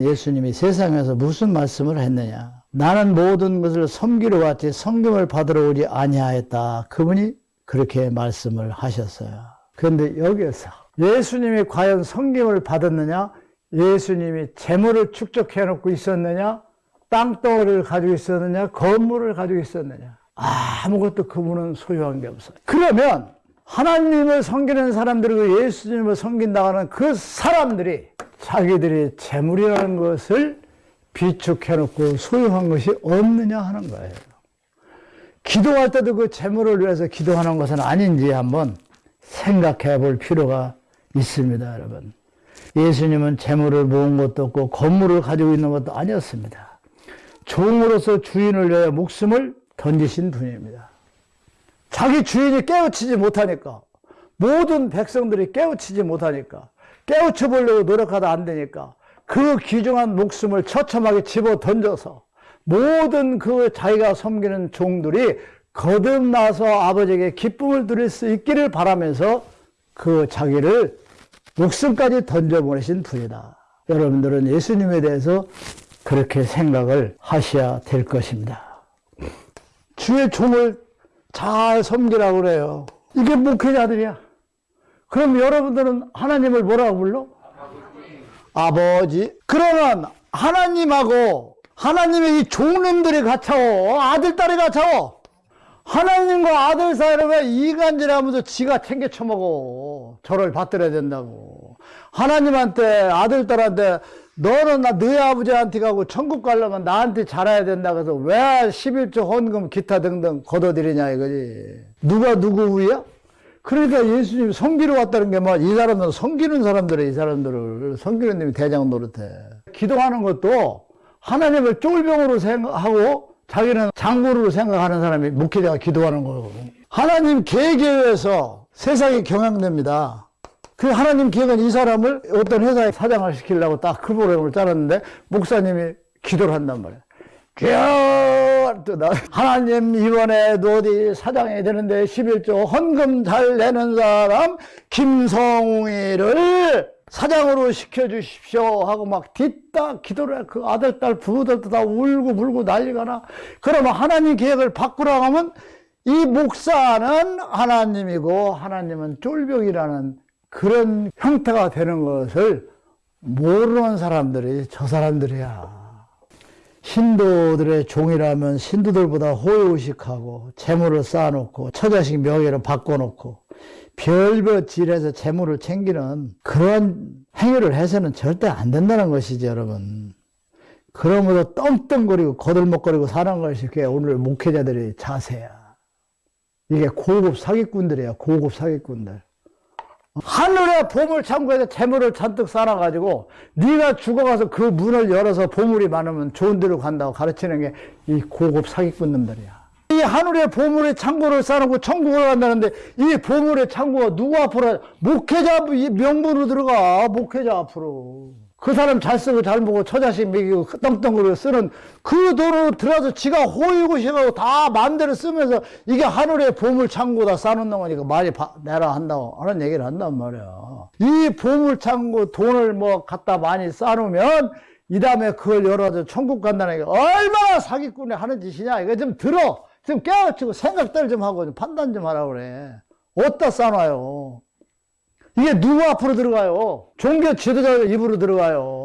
예수님이 세상에서 무슨 말씀을 했느냐? 나는 모든 것을 섬기러 왔지 섬김을 받으러 오지 아니하였다. 그분이 그렇게 말씀을 하셨어요. 그런데 여기에서 예수님이 과연 섬김을 받았느냐? 예수님이 재물을 축적해 놓고 있었느냐? 땅덩어리를 가지고 있었느냐? 건물을 가지고 있었느냐? 아무것도 그분은 소유한 게 없어요. 그러면 하나님을 섬기는 사람들이고 예수님을 섬긴다고 하는 그 사람들이 자기들이 재물이라는 것을 비축해놓고 소유한 것이 없느냐 하는 거예요. 기도할 때도 그 재물을 위해서 기도하는 것은 아닌지 한번 생각해 볼 필요가 있습니다, 여러분. 예수님은 재물을 모은 것도 없고 건물을 가지고 있는 것도 아니었습니다. 종으로서 주인을 위하여 목숨을 던지신 분입니다. 자기 주인이 깨우치지 못하니까 모든 백성들이 깨우치지 못하니까 깨우쳐 보려고 노력하다 안 되니까 그 귀중한 목숨을 처참하게 집어 던져서 모든 그 자기가 섬기는 종들이 거듭나서 아버지에게 기쁨을 드릴 수 있기를 바라면서 그 자기를 목숨까지 던져보내신 분이다. 여러분들은 예수님에 대해서 그렇게 생각을 하셔야 될 것입니다. 주의 종을 잘 섬기라고 그래요. 이게 목회자들이야. 그럼 여러분들은 하나님을 뭐라고 불러? 아버지. 그러면 하나님하고 하나님의 이 종님들이 갇혀워. 아들, 딸이 갇혀워. 하나님과 아들 사이를 왜 이간질하면서 지가 챙겨 처먹어. 저를 받들어야 된다고. 하나님한테, 아들, 딸한테, 너는 나 너희 아버지한테 가고 천국 가려면 나한테 잘해야 된다 그래서 왜 11조 헌금 기타 등등 걷어들이냐 이거지. 누가 누구 위야? 그러니까 예수님이 섬기러 왔다는 게뭐이 사람들은 섬기는 사람들이 이 사람들을 섬기는 놈이 대장 노릇해. 기도하는 것도 하나님을 쫄병으로 생각하고 자기는 장군으로 생각하는 사람이 목회자가 기도하는 거고. 하나님 계획에 의해서 세상이 경향됩니다. 그 하나님 계획은 이 사람을 어떤 회사에 사장을 시키려고 딱 그 프로그램을 짜놨는데 목사님이 기도를 한단 말이야. 또 나, 하나님 이번에도 어디 사장이 되는데 11조 헌금 잘 내는 사람 김성웅이를 사장으로 시켜주십시오 하고 막 뒤딱 기도를 해. 그 아들, 딸, 부부들도 다 울고 불고 난리가 나. 그러면 하나님 계획을 바꾸라고 하면 이 목사는 하나님이고 하나님은 쫄병이라는 그런 형태가 되는 것을 모르는 사람들이 저 사람들이야. 신도들의 종이라면 신도들보다 호의호식하고 재물을 쌓아놓고 처자식 명예를 바꿔놓고 별별 질에서 재물을 챙기는 그런 행위를 해서는 절대 안 된다는 것이죠, 여러분. 그러므로 떵떵거리고 거들먹거리고 사는 것이 그게 오늘 목회자들의 자세야. 이게 고급 사기꾼들이야, 고급 사기꾼들. 하늘의 보물 창고에서 재물을 잔뜩 쌓아가지고 네가 죽어가서 그 문을 열어서 보물이 많으면 좋은 데로 간다고 가르치는 게 이 고급 사기꾼 놈들이야. 이 하늘의 보물의 창고를 쌓아놓고 천국을 간다는데 이 보물의 창고가 누구 앞으로 목회자 명분으로 들어가. 목회자 앞으로 그 사람 잘 쓰고 잘 보고 처자식 먹이고 떵떵거리고 쓰는 그 돈으로 들어가서 지가 호의고시하고 다 마음대로 쓰면서 이게 하늘의 보물 창고다 쌓아놓는 거니까 많이 내라 한다고. 하는 얘기를 한단 말이야. 이 보물 창고 돈을 뭐 갖다 많이 쌓아놓으면 이 다음에 그걸 열어서 천국 간다는 게 얼마나 사기꾼이 하는 짓이냐. 이거 좀 들어. 좀 깨우치고 생각들 좀 하고 좀 판단 좀 하라고 그래. 어디다 쌓아놔요 이게 누구 앞으로 들어가요? 종교 지도자 입으로 들어가요.